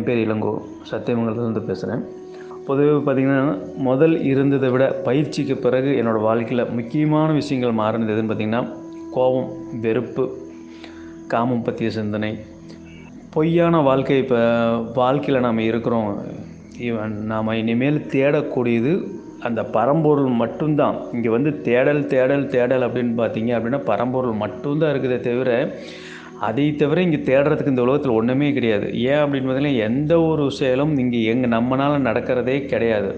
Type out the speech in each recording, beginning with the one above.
என் பேர் இளங்கோ. சத்தியமங்கலத்துலேருந்து பேசுகிறேன் பொதுவாக பார்த்திங்கன்னா முதல் இருந்ததை விட பயிற்சிக்கு பிறகு என்னோடய வாழ்க்கையில் முக்கியமான விஷயங்கள் மாறினது எதுன்னு பார்த்திங்கன்னா கோபம் வெறுப்பு காமம் பற்றிய சிந்தனை. பொய்யான வாழ்க்கை இப்போ வாழ்க்கையில் நாம் இருக்கிறோம். ஈவன் நாம் இனிமேல் தேடக்கூடியது அந்த பரம்பொருள் மட்டும்தான். இங்கே வந்து தேடல் தேடல் தேடல் அப்படின்னு பார்த்தீங்க அப்படின்னா பரம்பொருள் மட்டும்தான் இருக்குதே தவிர அதை தவிர இங்கே தேடுறதுக்கு இந்த உலகத்தில் ஒன்றுமே கிடையாது. ஏன் அப்படின்னு பார்த்தீங்கன்னா எந்த ஒரு செயலும் இங்கே எங்கே நம்மளால் நடக்கிறதே கிடையாது.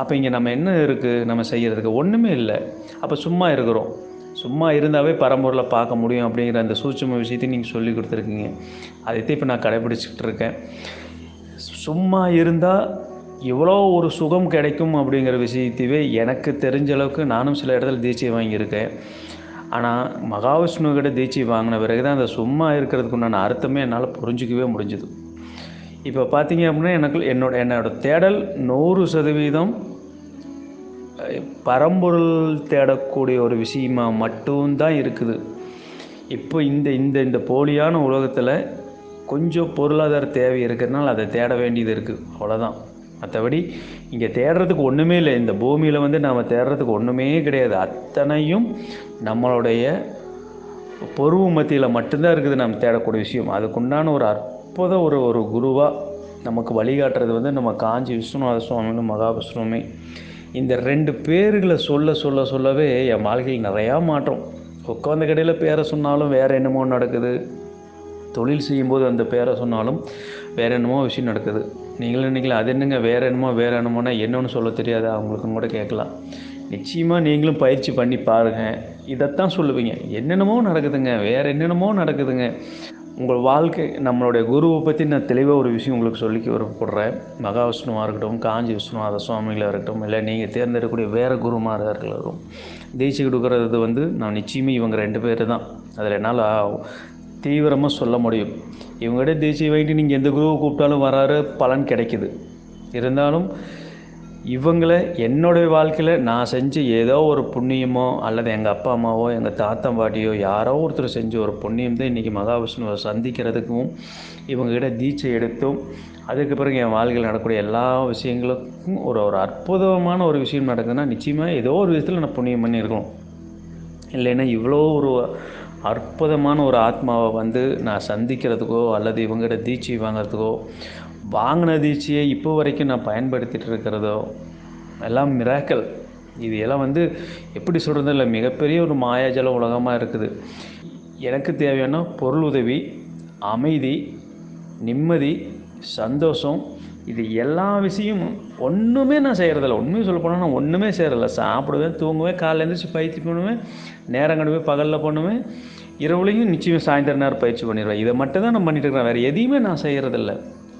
அப்போ இங்கே நம்ம என்ன இருக்குது நம்ம செய்கிறதுக்கு ஒன்றுமே இல்லை. அப்போ சும்மா இருக்கிறோம். சும்மா இருந்தாவே பரம்பூரில் பார்க்க முடியும் அப்படிங்கிற அந்த சூட்சம விஷயத்தையும் நீங்கள் சொல்லி கொடுத்துருக்கீங்க. அதைத்தான் இப்போ நான் கடைபிடிச்சிக்கிட்டு இருக்கேன். சும்மா இருந்தால் எவ்வளோ ஒரு சுகம் கிடைக்கும் அப்படிங்கிற விஷயத்தையே எனக்கு தெரிஞ்ச அளவுக்கு நானும் சில இடத்துல தீட்சை வாங்கியிருக்கேன். ஆனால் மகாவிஷ்ணுக்கிட்ட தீட்சை வாங்கின பிறகு தான் அந்த சும்மா இருக்கிறதுக்கு உண்டான அர்த்தமே என்னால் புரிஞ்சிக்கவே முடிஞ்சுது. இப்போ பார்த்தீங்க அப்படின்னா எனக்கு என்னோட என்னோட தேடல் நூறு சதவீதம் பரம்பொருள் தேடக்கூடிய ஒரு விஷயமா மட்டும்தான் இருக்குது. இப்போ இந்த இந்த இந்த போலியான உலகத்தில் கொஞ்சம் பொருளாதார தேவை இருக்கிறதுனால அதை தேட வேண்டியது இருக்குது அவ்வளோதான் மற்றபடி இங்கே தேடுறதுக்கு ஒன்றுமே இல்லை. இந்த பூமியில் வந்து நாம் தேடுறதுக்கு ஒன்றுமே கிடையாது. அத்தனையும் நம்மளுடைய பொருவு மத்தியில் மட்டும்தான் இருக்குது நம்ம தேடக்கூடிய விஷயம். அதுக்குண்டான ஒரு அற்புத ஒரு ஒரு குருவாக நமக்கு வழிகாட்டுறது வந்து நம்ம காஞ்சி விஸ்வநாத சுவாமின்னு மகாவிஷ்ணுமே இந்த ரெண்டு பேர்களை சொல்ல சொல்ல சொல்லவே என் வாழ்க்கையில் நிறையா மாற்றம். உட்காந்த கடையில் பேரை சொன்னாலும் வேறு என்னமோ நடக்குது. தொழில் செய்யும்போது அந்த பேரை சொன்னாலும் வேறு என்னமோ விஷயம் நடக்குது. நீங்களும் நினைக்கலாம் அது என்னங்க வேறு என்னமோ வேறு என்னமோனா என்னன்னு சொல்ல தெரியாது. அவங்களுக்கும் கூட கேட்கலாம். நிச்சயமாக நீங்களும் பயிற்சி பண்ணி பாருங்கள் இதைத்தான் சொல்லுவீங்க. என்னென்னமோ நடக்குதுங்க வேறு என்னென்னமோ நடக்குதுங்க. உங்கள் வாழ்க்கை நம்மளுடைய குருவை பற்றி நான் தெளிவாக ஒரு விஷயம் உங்களுக்கு சொல்லிக்க விருப்பப்படுறேன் மகாவிஷ்ணுவாக இருக்கட்டும் காஞ்சி விஷ்ணுவாத சுவாமிகளாக இருக்கட்டும் இல்லை நீங்கள் தேர்ந்தெடுக்கக்கூடிய வேறு குருமாராக இருக்கட்டும் தீட்சை கொடுக்குறது வந்து நான் நிச்சயமே இவங்க ரெண்டு பேர் தான் அதில் என்னால் தீவிரமாக சொல்ல முடியும். இவங்ககிட்ட தேசிய வாங்கிட்டு நீங்கள் எந்த குருவை கூப்பிட்டாலும் வராரு பலன் கிடைக்குது. இருந்தாலும் இவங்கள என்னுடைய வாழ்க்கையில் நான் செஞ்ச ஏதோ ஒரு புண்ணியமோ அல்லது எங்கள் அப்பா அம்மாவோ எங்கள் தாத்தா பாட்டியோ யாரோ ஒருத்தர் செஞ்ச ஒரு புண்ணியம் தான் இன்றைக்கி மகாவிஷ்ணுவை சந்திக்கிறதுக்கும் இவங்ககிட்ட தீட்சை எடுத்தும் அதுக்கு பிறகு என் வாழ்க்கையில் நடக்கக்கூடிய எல்லா விஷயங்களுக்கும் ஒரு ஒரு அற்புதமான ஒரு விஷயம் நடக்குதுன்னா நிச்சயமாக ஏதோ ஒரு விதத்தில் நான் புண்ணியம் பண்ணியிருக்கணும். இல்லைன்னா இவ்வளோ ஒரு அற்புதமான ஒரு ஆத்மாவை வந்து நான் சந்திக்கிறதுக்கோ அல்லது இவங்ககிட்ட தீட்சை வாங்கிறதுக்கோ வாங்கின தீட்சையை இப்போ வரைக்கும் நான் பயன்படுத்திகிட்டு இருக்கிறதோ எல்லாம் மிராக்கல் இது எல்லாம் வந்து எப்படி சொல்கிறது இல்லை மிகப்பெரிய ஒரு மாயாஜல உலகமாக இருக்குது. எனக்கு தேவையான பொருள் உதவி அமைதி நிம்மதி சந்தோஷம் இது எல்லா விஷயமும் ஒன்றுமே நான் செய்கிறதில்ல உண்மையும் சொல்ல போனால் நான் ஒன்றுமே செய்கிறதில்ல சாப்பிடுவேன் தூங்குவேன் காலையில் எழுந்திரிச்சு பயிற்சி பண்ணுவேன் நேரம் கண்டுவேன் பகலில் பண்ணுவேன் இரவுலையும் நிச்சயம் சாயந்தர நேரம் பயிற்சி பண்ணிடுவேன். இதை மட்டும் தான் நான் பண்ணிட்டு இருக்கிறேன். வேறு எதையுமே நான் செய்கிறதில்ல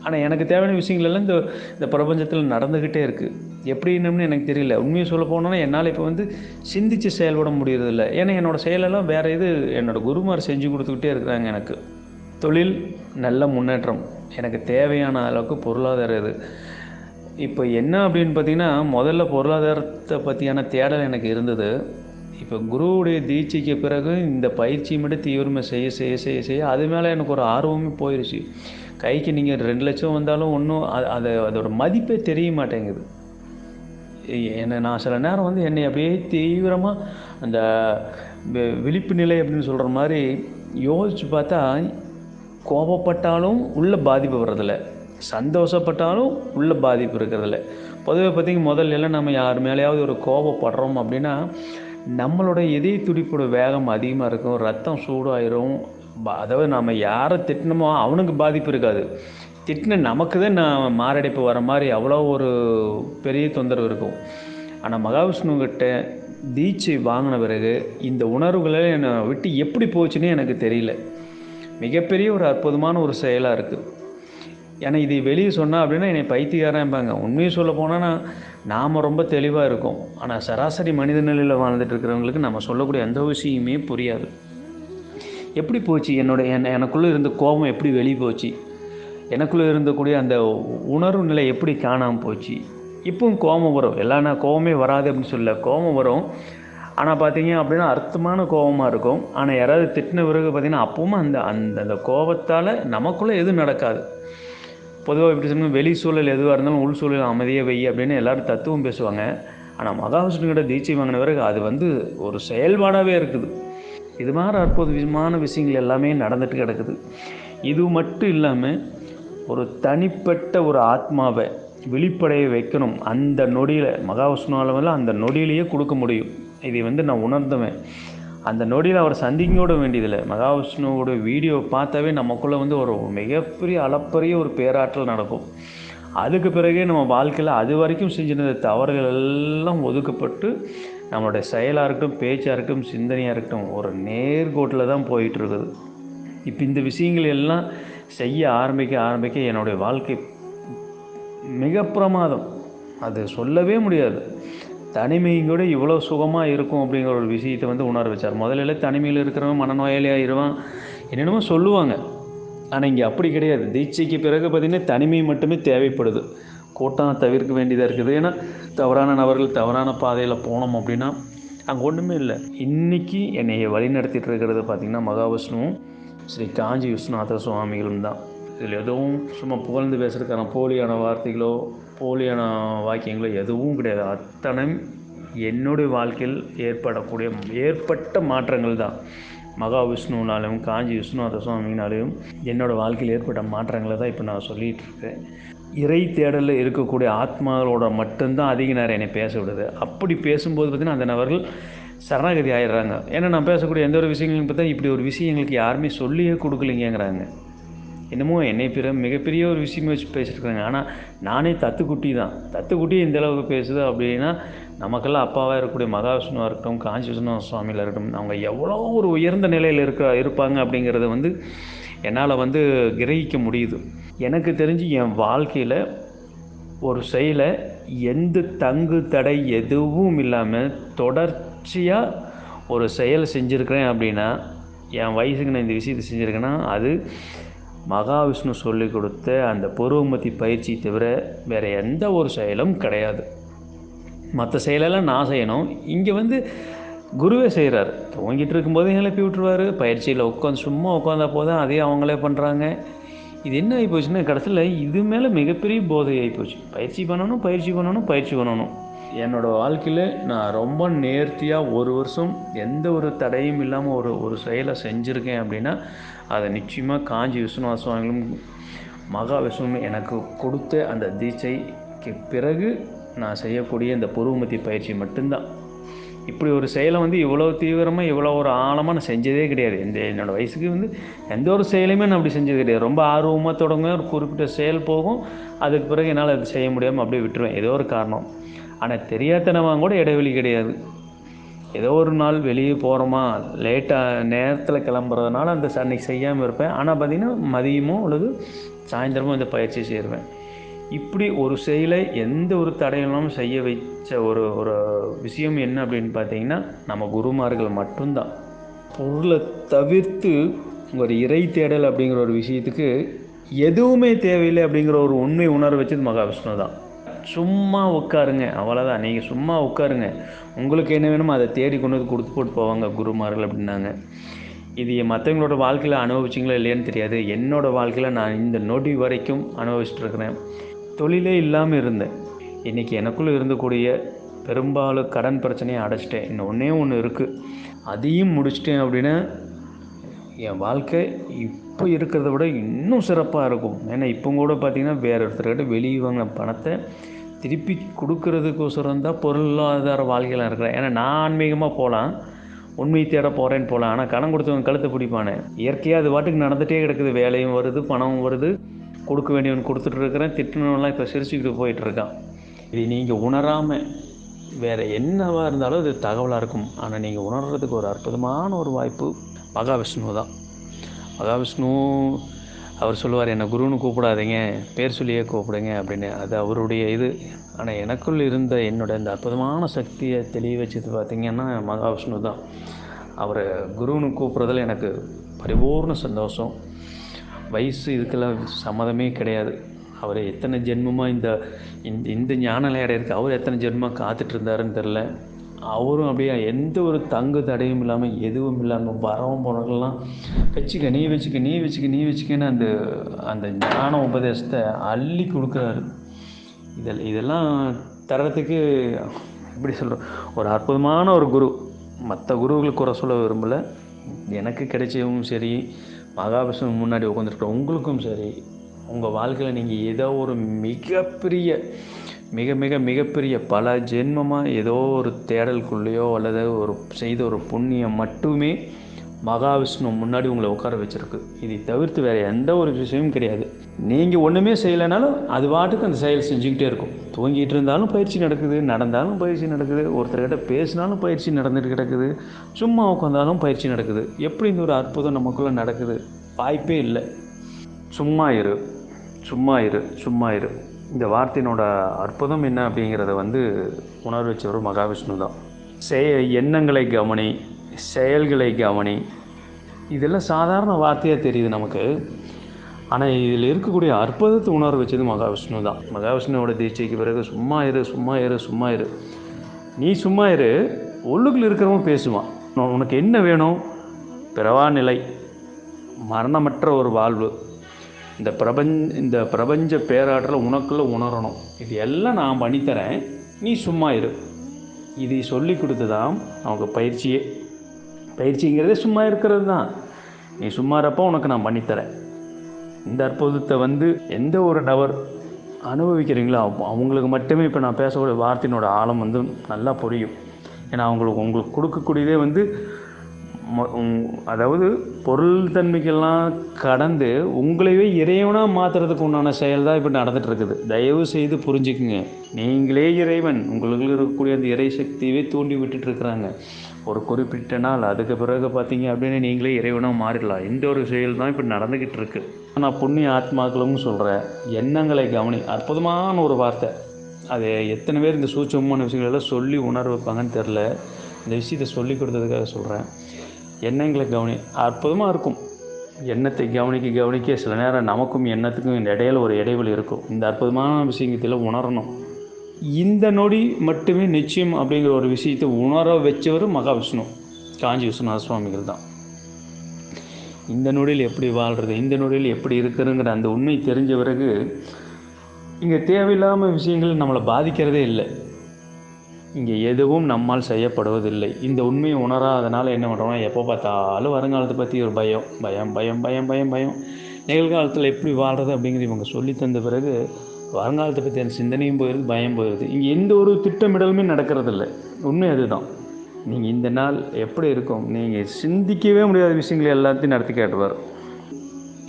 ஆனால் எனக்கு தேவையான விஷயங்களெல்லாம் இந்த இந்த பிரபஞ்சத்தில் நடந்துக்கிட்டே இருக்குது எப்படின்னு எனக்கு தெரியல. உண்மையை சொல்ல போனோன்னா என்னால் இப்போ வந்து சிந்தித்து செயல்பட முடியறதில்ல. ஏன்னா என்னோடய செயலெல்லாம் வேறு இது என்னோடய குருமார் செஞ்சு கொடுத்துக்கிட்டே இருக்கிறாங்க எனக்கு. தொழில் நல்ல முன்னேற்றம். எனக்கு தேவையான அளவுக்கு பொருளாதார இது. இப்போ என்ன அப்படின்னு பார்த்தீங்கன்னா முதல்ல பொருளாதாரத்தை பற்றியான தேடல் எனக்கு இருந்தது. இப்போ குருவுடைய தீட்சைக்கு பிறகு இந்த பயிற்சி மட்டும் தீவிரமாக செய்ய செய்ய செய்ய செய்ய அது மேலே எனக்கு ஒரு ஆர்வமே போயிடுச்சு கைக்கு நீங்கள் ரெண்டு லட்சம் வந்தாலும் ஒன்றும் அது அதோட மதிப்பே தெரிய மாட்டேங்குது. என்னை நான் சில நேரம் வந்து என்னை அப்படியே தீவிரமாக அந்த விழிப்பு நிலை அப்படின்னு சொல்கிற மாதிரி யோசித்து பார்த்தா கோபப்பட்டாலும் உள்ள பாதிப்பு வர்றதில்ல. சந்தோஷப்பட்டாலும் உள்ள பாதிப்பு இருக்கிறதில்ல. பொதுவாக பார்த்திங்க முதல்ல எல்லாம் நம்ம யார் மேலேயாவது ஒரு கோபப்படுறோம் அப்படின்னா நம்மளோட இதய துடிப்போட வேகம் அதிகமாக இருக்கும் ரத்தம் சூடாயிரும். அதாவது நம்ம யாரை திட்டினமோ அவனுக்கு பாதிப்பு இருக்காது. திட்டின நமக்கு தான் நான் மாரடைப்பு வர மாதிரி அவ்வளோ ஒரு பெரிய தொந்தரவு இருக்கும். ஆனால் மகாவிஷ்ணுக்கிட்ட தீட்சை வாங்கின பிறகு இந்த உணர்வுகளை என்னை விட்டு எப்படி போச்சுன்னு எனக்கு தெரியல. மிகப்பெரிய ஒரு அற்புதமான ஒரு செயலாக இருக்குது ஏன்னா இதை வெளியே சொன்னால் அப்படின்னா என்னை பைத்தியக்காரன்பாங்க. உண்மையை சொல்ல போனால் நாம் ரொம்ப தெளிவாக இருக்கோம். ஆனால் சராசரி மனித நிலையில் வாழ்ந்துட்டு இருக்கிறவங்களுக்கு நம்ம சொல்லக்கூடிய எந்த விஷயமே புரியாது. எப்படி போச்சு? என்னோட என் எனக்குள்ளே இருந்த கோபம் எப்படி வெளியே போச்சு? எனக்குள்ளே இருந்தக்கூடிய அந்த உணர்வு நிலை எப்படி காணாமல் போச்சு? இப்பவும் கோபம் வரும். எல்லா நான் கோபமே வராது அப்படின்னு சொல்ல கோபம் வரும். ஆனால் பார்த்தீங்க அப்படின்னா அர்த்தமான கோபமாக இருக்கும். ஆனால் யாராவது திட்டின பிறகு பார்த்தீங்கன்னா அப்பவும் அந்த அந்த அந்த கோபத்தால் நமக்குள்ளே எதுவும் நடக்காது. பொதுவாக எப்படி சொல்லணும் வெளி சூழல் எதுவாக இருந்தாலும் உள் சூழல் அமைதியே வை அப்படின்னு எல்லோரும் தத்துவம் பேசுவாங்க. ஆனால் மகாவிஷ்ணுக்கிட்ட தீட்சை வாங்கின பிறகு அது வந்து ஒரு செயல்பாடாகவே இருக்குது. இது மாதிரி அற்புதமான விஷயங்கள் எல்லாமே நடந்துட்டு கிடக்குது. இது மட்டும் இல்லாமல் ஒரு தனிப்பட்ட ஒரு ஆத்மாவை வெளிப்படைய வைக்கணும். அந்த நொடியில் மகாவிஷ்ணு அளவில் அந்த நொடியிலேயே கொடுக்க முடியும். இதை வந்து நான் உணர்ந்தவன். அந்த நொடியில் அவர் சந்திக்கோட வேண்டியதில்லை. மகாவிஷ்ணுவோட வீடியோ பார்த்தாவே நமக்குள்ளே வந்து ஒரு மிகப்பெரிய அளப்பரிய ஒரு பேராற்றல் நடக்கும். அதுக்கு பிறகே நம்ம வாழ்க்கையில் அது வரைக்கும் செஞ்சிருந்த தவறுகள் எல்லாம் ஒதுக்கப்பட்டு நம்மளுடைய செயலாக இருக்கட்டும் பேச்சாக இருக்கட்டும் சிந்தனையாக இருக்கட்டும் ஒரு நேர்கோட்டில் தான் போயிட்டுருக்குது. இப்போ இந்த விஷயங்கள் எல்லாம் செய்ய ஆரம்பிக்க ஆரம்பிக்க என்னுடைய வாழ்க்கை மிக பிரமாதம். அது சொல்லவே முடியாது. தனிமையும் கூட இவ்வளோ சுகமாக இருக்கும் அப்படிங்கிற ஒரு விஷயத்தை வந்து உணர வச்சார். முதல்ல தனிமையில் இருக்கிறவன் மனநோயாளியாக இருவான் என்னென்னமோ சொல்லுவாங்க. ஆனால் இங்கே அப்படி கிடையாது. தீட்சைக்கு பிறகு பார்த்திங்கன்னா தனிமை மட்டுமே தேவைப்படுது. கூட்டம் தவிர்க்க வேண்டியதாக இருக்குது. ஏன்னா தவறான நபர்கள் தவறான பாதையில் போனோம் அப்படின்னா அங்கே ஒன்றுமே இல்லை. இன்றைக்கி என்னை வழி நடத்திட்டு இருக்கிறது பார்த்திங்கன்னா மகாவிஷ்ணுவும் ஸ்ரீ காஞ்சி விஸ்வநாத சுவாமிகளும் தான். இதில் எதுவும் சும்மா புகழ்ந்து பேசுகிறதுக்கான போலியான வார்த்தைகளோ போலியான வாக்கியங்களோ எதுவும் கிடையாது. அத்தனை என்னுடைய வாழ்க்கையில் ஏற்படக்கூடிய ஏற்பட்ட மாற்றங்கள் தான். மகாவிஷ்ணுனாலும் காஞ்சி விஷ்ணுநாத சுவாமினாலையும் என்னோடய வாழ்க்கையில் ஏற்பட்ட மாற்றங்களை தான் இப்போ நான் சொல்லிகிட்டு இருக்கேன். இறை தேடலில் இருக்கக்கூடிய ஆத்மாக்களோட மட்டும்தான் அதிக நேரம் என்னை பேச விடுது. அப்படி பேசும்போது பார்த்திங்கன்னா அந்த நபர்கள் சரணாகதி ஆயிடுறாங்க. ஏன்னா நான் பேசக்கூடிய எந்த ஒரு விஷயங்களும் பார்த்தா இப்படி ஒரு விஷயம் எங்களுக்கு யாருமே சொல்லியே கொடுக்கலைங்கிறாங்க என்னமோ என்னை பிற மிகப்பெரிய ஒரு விஷயம் வச்சு பேசியிருக்காங்க ஆனால் நானே தத்துக்குட்டி தான். தத்துக்குட்டி இந்த அளவுக்கு பேசுது அப்படின்னா நமக்கெல்லாம் அப்பாவாக இருக்கக்கூடிய மகாவிஷ்ணுவாக இருக்கட்டும் காஞ்சி விஷ்ணு சுவாமியில் இருக்கட்டும் அவங்க எவ்வளோ ஒரு உயர்ந்த நிலையில் இருக்க இருப்பாங்க அப்படிங்கிறத வந்து என்னால் வந்து கிரகிக்க முடியுது. எனக்கு தெரிஞ்சு என் வாழ்க்கையில் ஒரு செயலை எந்த தங்கு தடை எதுவும் இல்லாமல் தொடர்ச்சியாக ஒரு செயல் செஞ்சுருக்கிறேன் அப்படின்னா என் வயசுக்கு நான் இந்த விஷயத்தை செஞ்சுருக்கேன்னா அது மகாவிஷ்ணு சொல்லி கொடுத்த அந்த பருவமத்தி பயிற்சி தவிர வேறு எந்த ஒரு செயலும் கிடையாது. மற்ற செயலெல்லாம் நான் செய்யணும். இங்கே வந்து குருவே செய்கிறார் தூங்கிட்டு இருக்கும்போதே எழுப்பி விட்டுருவார். பயிற்சியில் உட்காந்து சும்மா உட்காந்தா போதும். அதையும் அவங்களே பண்ணுறாங்க இது என்ன ஆகி போச்சுன்னா கடைசியில் இது மேலே மிகப்பெரிய போதை ஆகி போச்சு. பயிற்சி பண்ணணும் பயிற்சி பண்ணணும் பயிற்சி பண்ணணும். என்னோடய வாழ்க்கையில் நான் ரொம்ப நேர்த்தியாக ஒரு வருஷம் எந்த ஒரு தடையும் இல்லாமல் ஒரு ஒரு செயலை செஞ்சுருக்கேன் அப்படின்னா அதை நிச்சயமாக காஞ்சி விஸ்வநாத சுவாமிகளும் மகா விஷ்ணுவும் எனக்கு கொடுத்த அந்த தீட்சைக்கு பிறகு நான் செய்யக்கூடிய இந்த புருவமத்தி பயிற்சி மட்டும்தான். இப்படி ஒரு செயலை வந்து இவ்வளோ தீவிரமாக இவ்வளோ ஒரு ஆழமாக நான் செஞ்சதே கிடையாது. இந்த என்னோடய வயசுக்கு வந்து எந்த ஒரு செயலையுமே நான் அப்படி செஞ்சது கிடையாது. ரொம்ப ஆர்வமாக தொடங்குவேன். ஒரு குறிப்பிட்ட செயல் போகும். அதுக்கு பிறகு என்னால் அது செய்ய முடியாமல் அப்படியே விட்டுருவேன். ஏதோ ஒரு காரணம். ஆனால் தெரியாதனமாக கூட இடைவெளி கிடையாது. ஏதோ ஒரு நாள் வெளியே போகிறோமா லேட்டாக நேரத்தில் கிளம்புறதுனால அந்த அன்னைக்கு செய்யாமல் இருப்பேன். ஆனால் பார்த்திங்கன்னா மதியமோ அல்லது சாயந்தரமோ இந்த பயிற்சி செய்வேன். இப்படி ஒரு செயலை எந்த ஒரு தடையில்லாமல் செய்ய வைச்ச ஒரு ஒரு விஷயம் என்ன அப்படின்னு பார்த்தீங்கன்னா நம்ம குருமார்கள் மட்டும்தான். பொருளை தவிர்த்து ஒரு இறை தேடல் அப்படிங்கிற ஒரு விஷயத்துக்கு எதுவுமே தேவையில்லை அப்படிங்கிற ஒரு உண்மை உணர வச்சது மகாவிஷ்ணு தான் சும்மா உட்காருங்க. அவ்வளோதான் நீங்கள் சும்மா உட்காருங்க. உங்களுக்கு என்ன வேணுமோ அதை தேடி கொண்டு வந்து கொடுத்து போட்டு போவாங்க குருமார்கள் அப்படின்னாங்க. இது மற்றவங்களோட வாழ்க்கையில் அனுபவிச்சிங்களா இல்லையான்னு தெரியாது. என்னோடய வாழ்க்கையில் நான் இந்த நொடி வரைக்கும் அனுபவிச்சுட்டு இருக்கிறேன். தொழிலே இல்லாமல் இருந்தேன். இன்றைக்கி எனக்குள்ளே இருந்தக்கூடிய பெரும்பாலும் கடன் பிரச்சனையை அடைச்சிட்டேன். இன்னும் ஒன்றே ஒன்று இருக்குது அதையும் முடிச்சிட்டேன் அப்படின்னா என் வாழ்க்கை இப்போ இருக்கிறத விட இன்னும் சிறப்பாக இருக்கும். ஏன்னா இப்போ கூட பார்த்திங்கன்னா வேறு ஒருத்தர்கிட்ட வெளியே வாங்கின பணத்தை திருப்பி கொடுக்கறதுக்கோசரம் தான் பொருளாதார வாழ்க்கையில் இருக்கிறேன். ஏன்னா நான் ஆன்மீகமாக போகலாம் உண்மை தேட போகிறேன்னு போகலாம் ஆனால் கடன் கொடுத்தவங்க கழுத்தை பிடிப்பானே. இயற்கையாக அது பாட்டுக்கு நடந்துகிட்டே கிடக்குது. வேலையும் வருது பணமும் வருது. கொடுக்க வேண்டியவன் கொடுத்துட்டு இருக்கிறேன். திட்டணும்லாம் இப்போ சிரிச்சுக்கிட்டு போயிட்டுருக்கான் இது நீங்கள் உணராமல் வேறு என்னவாக இருந்தாலும் அது தகவலாக இருக்கும். ஆனால் நீங்கள் உணர்கிறதுக்கு ஒரு அற்புதமான ஒரு வாய்ப்பு மகாவிஷ்ணு தான் மகாவிஷ்ணு அவர் சொல்லுவார் என்னை குருன்னு கூப்பிடாதீங்க பேர் சொல்லியே கூப்பிடுங்க அப்படின்னு. அது அவருடைய இது. ஆனால் எனக்குள் இருந்த என்னோட இந்த அற்புதமான சக்தியை தெளிய வச்சது பார்த்திங்கன்னா மகாவிஷ்ணு தான். அவரை குருன்னு கூப்பிட்றதில் எனக்கு பரிபூர்ண சந்தோஷம். வயசு இதுக்கெல்லாம் சம்மதமே கிடையாது. அவர் எத்தனை ஜென்மமாக இந்த இந்த இந்த ஞான நிலையை இருக்குது அவர் எத்தனை ஜென்மமாக காத்துட்டு இருந்தாருன்னு தெரில அவரும் அப்படியே எந்த ஒரு தங்கு தடையும் இல்லாமல் எதுவும் இல்லாமல் வரவும் போனவங்கெல்லாம் வச்சுக்க நீ வச்சுக்க நீ வச்சுக்க நீ வச்சுக்கன்னு அந்த அந்த ஞான உபதேசத்தை அள்ளி கொடுக்குறாரு. இதில் இதெல்லாம் தர்றதுக்கு எப்படி சொல்கிறோம் ஒரு அற்புதமான ஒரு குரு. மற்ற குருவுகளுக்கு குறை சொல்ல விரும்பலை. எனக்கு கிடைச்சவும் சரி மகாவிஷ்ணு முன்னாடி உட்காந்துருக்குற உங்களுக்கும் சரி உங்கள் வாழ்க்கையில் நீங்கள் ஏதோ ஒரு மிகப்பெரிய மிக மிக மிகப்பெரிய பல ஜென்மமாக ஏதோ ஒரு தேடலுக்குள்ளேயோ அல்லது ஒரு செய்த ஒரு புண்ணியம் மட்டுமே மகாவிஷ்ணு முன்னாடி உங்களை உட்கார வச்சிருக்கு. இதை தவிர்த்து வேறு எந்த ஒரு விஷயமும் கிடையாது. நீங்கள் ஒன்றுமே செய்யலைனாலும் அது பாட்டுக்கு அந்த செயல் செஞ்சுக்கிட்டே இருக்கும். தூங்கிட்டு இருந்தாலும் பயிற்சி நடக்குது நடந்தாலும் பயிற்சி நடக்குது ஒருத்தர்கிட்ட பேசினாலும் பயிற்சி நடந்துட்டு கிடக்குது சும்மா உட்காந்தாலும் பயிற்சி நடக்குது. எப்படி இந்த ஒரு அற்புதம் நமக்குள்ளே நடக்குது? வாய்ப்பே இல்லை. சும்மா இரு சும்மா இரு சும்மா இரு. இந்த வார்த்தையினோட அற்புதம் என்ன அப்படிங்கிறத வந்து உணர வச்சவர் மகாவிஷ்ணு தான். செய எண்ணங்களை கவனி செயல்களை கவனி. இதெல்லாம் சாதாரண வார்த்தையாக தெரியுது நமக்கு. ஆனால் இதில் இருக்கக்கூடிய அற்புதத்தை உணர வச்சது மகாவிஷ்ணு தான். மகாவிஷ்ணுவோட தீட்சைக்கு பிறகு சும்மா இரு சும்மா இரு சும்மா இரு. நீ சும்மா இரு உள்ளுக்குள் இருக்கிறவன் பேசுவான். உனக்கு என்ன வேணும்? பிறவா நிலை. மரணமற்ற ஒரு வாழ்வு. இந்த பிரபஞ்ச இந்த பிரபஞ்ச பேராற்றலை உனக்குள்ளே உணரணும். இது எல்லாம் நான் பண்ணித்தரேன். நீ சும்மா இரு. இதை சொல்லி கொடுத்து தான் அவங்க பயிற்சியே. பயிற்சிங்கிறதே சும்மா இருக்கிறது தான் நீ சும்மா இருப்போ உனக்கு நான் பண்ணித்தரேன். இந்த அற்புதத்தை வந்து எந்த ஒரு நபர் அனுபவிக்கிறீங்களோ அவங்களுக்கு மட்டுமே இப்போ நான் பேசக்கூடிய வார்த்தையினோட ஆழம் வந்து நல்லா புரியும். ஏன்னா அவங்களுக்கு உங்களுக்கு கொடுக்கக்கூடியதே வந்து அதாவது பொருள் தன்மைக்கெல்லாம் கடந்து உங்களையே இறைவனாக மாற்றுறதுக்கு உண்டான செயல் தான் இப்போ நடந்துட்டு இருக்குது தயவு செய்து புரிஞ்சுக்குங்க. நீங்களே இறைவன். உங்களுக்கு இருக்கக்கூடிய அந்த இறை சக்தியவே தூண்டி விட்டுட்டு இருக்கிறாங்க ஒரு குறிப்பிட்ட நாள் அதுக்கு பிறகு பார்த்தீங்க அப்படின்னு நீங்களே இறைவனாக மாறிடலாம். இந்த ஒரு செயல் தான் இப்போ நடந்துக்கிட்டு இருக்கு நான் புண்ணிய ஆத்மாக்களும் சொல்கிறேன் எண்ணங்களை கவனி. அற்புதமான ஒரு வார்த்தை. அது எத்தனை பேர் இந்த சூட்சமான விஷயங்கள் எல்லாம் சொல்லி உணர்வு வைப்பாங்கன்னு தெரில இந்த விஷயத்தை சொல்லி கொடுத்ததுக்காக சொல்கிறேன் எண்ணங்களை கவனி அற்புதமாக இருக்கும். எண்ணத்தை கவனிக்க கவனிக்க சில நேரம் நமக்கும் எண்ணத்துக்கும் இந்த இடையில ஒரு இடைவெளி இருக்கும். இந்த அற்புதமான விஷயத்தில் உணரணும். இந்த நொடி மட்டுமே நிச்சயம் அப்படிங்கிற ஒரு விஷயத்தை உணர வச்சவர் மகாவிஷ்ணு காஞ்சி விஸ்வநாத சுவாமிகள் தான். இந்த நொடியில் எப்படி வாழ்கிறது இந்த நொடியில் எப்படி இருக்குதுங்கிற அந்த உண்மை தெரிஞ்ச பிறகு இங்கே தேவையில்லாமல் விஷயங்கள் நம்மளை பாதிக்கிறதே இல்லை. இங்கே எதுவும் நம்மால் செய்யப்படுவதில்லை. இந்த உண்மையை உணராதனால என்ன பண்ணுறோம்னா எப்போ பார்த்தாலும் வருங்காலத்தை பற்றி ஒரு பயம் பயம் பயம் பயம் பயம் பயம். நிகழ்காலத்தில் எப்படி வாழ்கிறது அப்படிங்கிறது இவங்க சொல்லி தந்த பிறகு வருங்காலத்தை பற்றியான சிந்தனையும் போயிடுது பயம் போயிடுது இங்கே எந்த ஒரு திட்டமிடலுமே நடக்கிறதில்ல. உண்மை அதுதான். நீங்கள் இந்த நாள் எப்படி இருக்கும்? நீங்கள் சிந்திக்கவே முடியாத விஷயங்களை எல்லாத்தையும் நடத்தி காட்டுவார்.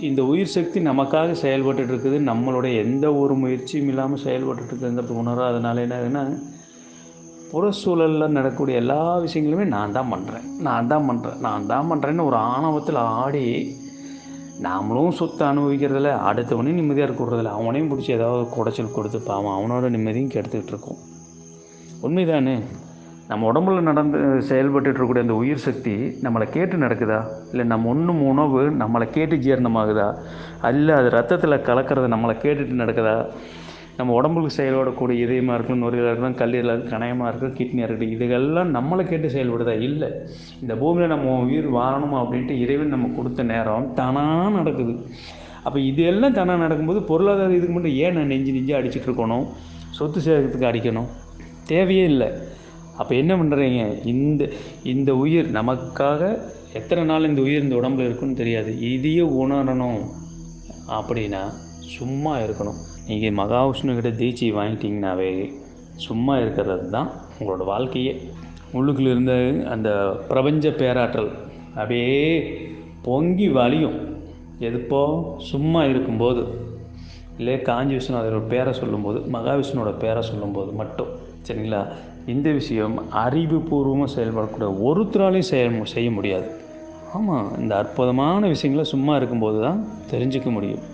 இந்த உயிர் சக்தி நமக்காக செயல்பட்டுட்டு இருக்குது. நம்மளுடைய எந்த ஒரு முயற்சியும் இல்லாமல் செயல்பட்டுட்டு இருக்குங்கிறது உணராதனால என்ன ஆகுதுன்னா புற சூழலில் நடக்கக்கூடிய எல்லா விஷயங்களுமே நான் தான் பண்ணுறேன் நான் தான் பண்ணுறேன் நான் தான் பண்ணுறேன்னு ஒரு ஆணவத்தில் ஆடி நாமளும் சொத்தை அனுபவிக்கிறதில்ல அடுத்தவனையும் நிம்மதியாக இருக்கிறதில்ல அவனையும் பிடிச்சி ஏதாவது குடைச்சல் கொடுத்து பாவம் அவனோட நிம்மதியும் கெடுத்துக்கிட்டு இருக்கோம். உண்மைதானே? நம்ம உடம்புல நடந்து செயல்பட்டுட்டு இருக்கக்கூடிய அந்த உயிர் சக்தி நம்மளை கேட்டு நடக்குதா? இல்லை நம்ம ஒன்றும் உணவு நம்மளை கேட்டு ஜீரணமாகுதா? அல்ல அது ரத்தத்தில் கலக்கிறது நம்மளை கேட்டுட்டு நடக்குதா? நம்ம உடம்புக்கு செயல்படக்கூடிய இதயமாக இருக்கும் நுரையீரலாக இருக்கும் கல்லீரலாக இருக்கும் கணையமாக இருக்கும் கிட்னியாக இருக்கட்டும் இதுகெல்லாம் நம்மளை கேட்டு செயல்படுதா? இல்லை. இந்த பூமியில் நம்ம உயிர் வாழணும் அப்படின்ட்டு இறைவன் நம்ம கொடுத்த நேரம் தானாக நடக்குது. அப்போ இது எல்லாம் தானாக நடக்கும்போது பொருளாதார இதுக்கு மட்டும் ஏன் நான் நெஞ்சு நெஞ்சு அடிச்சிட்டு இருக்கணும்? சொத்து சேர்க்கறதுக்கு அடிக்கணும். தேவையே இல்லை. அப்போ என்ன பண்ணுறீங்க இந்த இந்த உயிர் நமக்காக எத்தனை நாள் இந்த உயிர் இந்த உடம்புல இருக்குன்னு தெரியாது. இதையே உணரணும் அப்படின்னா சும்மா இருக்கணும். நீங்கள் மகாவிஷ்ணுக்கிட்ட தீட்சை வாங்கிட்டீங்கன்னாவே சும்மா இருக்கிறது தான் உங்களோட வாழ்க்கையே. உள்ளுக்குள்ள இருந்த அந்த பிரபஞ்ச பேராற்றல் அப்படியே பொங்கி வலியும் எதுப்போ? சும்மா இருக்கும்போது. இல்லை காஞ்சி விஷ்ணு அதோட பேரை சொல்லும்போது மகாவிஷ்ணுவோட பேரை சொல்லும்போது மட்டும். சரிங்களா? இந்த விஷயம் அறிவுபூர்வமாக செயல்படக்கூடிய ஒருத்தராலையும் செயல் செய்ய முடியாது. ஆமாம் இந்த அற்புதமான விஷயங்களை சும்மா இருக்கும்போது தான் தெரிஞ்சுக்க முடியும்.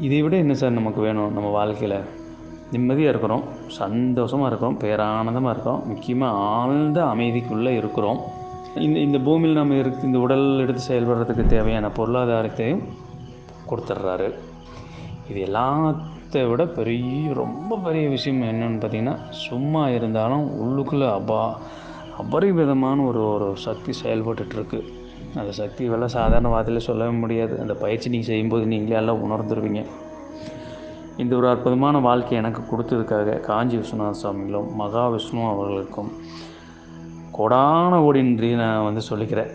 இதை விட என்ன சார் நமக்கு வேணும்? நம்ம வாழ்க்கையில் நிம்மதியாக இருக்கிறோம் சந்தோஷமாக இருக்கிறோம் பேரானந்தமாக இருக்கிறோம் முக்கியமாக ஆழ்ந்த அமைதிக்குள்ளே இருக்கிறோம். இந்த இந்த பூமியில் நம்ம இருக்கு இந்த உடல் எடுத்து செயல்படுறதுக்கு தேவையான பொருளாதாரத்தையும் கொடுத்துட்றாரு. இது எல்லாத்தை விட பெரிய ரொம்ப பெரிய விஷயம் என்னென்னு பார்த்தீங்கன்னா சும்மா இருந்தாலும் உள்ளுக்குள்ளே அபா அபரிவிதமான ஒரு ஒரு சக்தி செயல்பட்டுருக்கு அந்த சக்தி வெள்ள சாதாரண வார்த்தையில் சொல்லவே முடியாது. அந்த பயிற்சி நீங்கள் செய்யும்போது நீங்களே எல்லாம் உணர்ந்துருவீங்க. இந்த ஒரு அற்புதமான வாழ்க்கை எனக்கு கொடுத்ததுக்காக காஞ்சி விஸ்வநாத சுவாமிகளும் மகாவிஷ்ணு அவர்களுக்கும். கொடான ஓடி நன்றி நான் வந்து சொல்லிக்கிறேன்.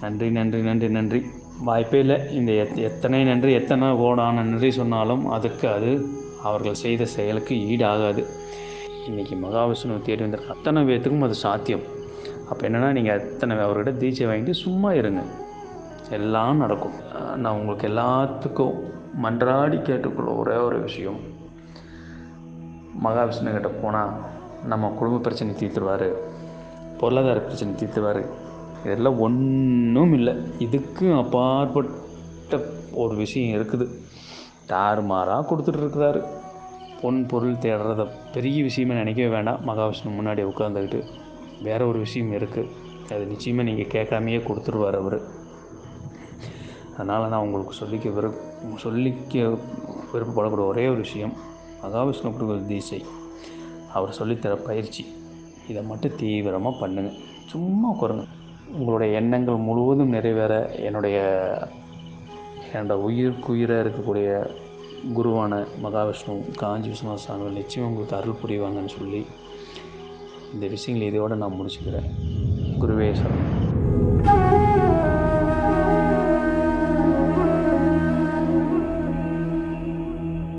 நன்றி நன்றி நன்றி நன்றி. வாய்ப்பே இல்லை. இந்த எத் எத்தனை நன்றி எத்தனை ஓடான நன்றி சொன்னாலும் அதுக்கு அது அவர்கள் செய்த செயலுக்கு ஈடாகாது. இன்றைக்கி மகாவிஷ்ணு தேடி வந்த அத்தனை பேர்த்துக்கும் அது சாத்தியம். அப்போ என்னென்னா நீங்கள் அத்தனை அவர்கிட்ட தீட்சை வாங்கிட்டு சும்மா இருங்க. எல்லாம் நடக்கும். நான் உங்களுக்கு எல்லாத்துக்கும் மன்றாடி கேட்டுக்கொள்ள ஒரே ஒரு விஷயம். மகாவிஷ்ணு கிட்ட போனால் நம்ம குடும்ப பிரச்சனை தீர்த்துருவார். பொருளாதார பிரச்சனை தீர்த்துருவார். இதெல்லாம் ஒன்றும் இல்லை. இதுக்கு அப்பாற்பட்ட ஒரு விஷயம் இருக்குது. தாறுமாறாக கொடுத்துட்ருக்குறாரு பொன் பொருள் தேடுறத பெரிய விஷயமே நினைக்கவே வேண்டாம். மகாவிஷ்ணு முன்னாடி உட்காந்துக்கிட்டு வேற ஒரு விஷயம் இருக்குது அது நிச்சயமாக நீங்கள் கேட்காமையே கொடுத்துருவார் அவர். அதனால் நான் உங்களுக்கு சொல்லிக்க விருப் சொல்லிக்க விருப்பப்படக்கூடிய ஒரே ஒரு விஷயம் மகாவிஷ்ணு கொடுக்குற தீசை அவர் சொல்லித்தர பயிற்சி. இதை மட்டும் தீவிரமாக பண்ணுங்கள் சும்மா உட்காருங்க உங்களுடைய எண்ணங்கள் முழுவதும் நிறைவேற என்னுடைய என்னோட உயிருக்குயிராக இருக்கக்கூடிய குருவான மகாவிஷ்ணு காஞ்சி விஸ்வநாத சுவாமிகள் நிச்சயம் உங்களுக்கு அருள் புரிவாங்கன்னு சொல்லி இந்த விஷயங்களை இதோடு நான் முடிச்சுக்கிறேன். குருவே சரணம்.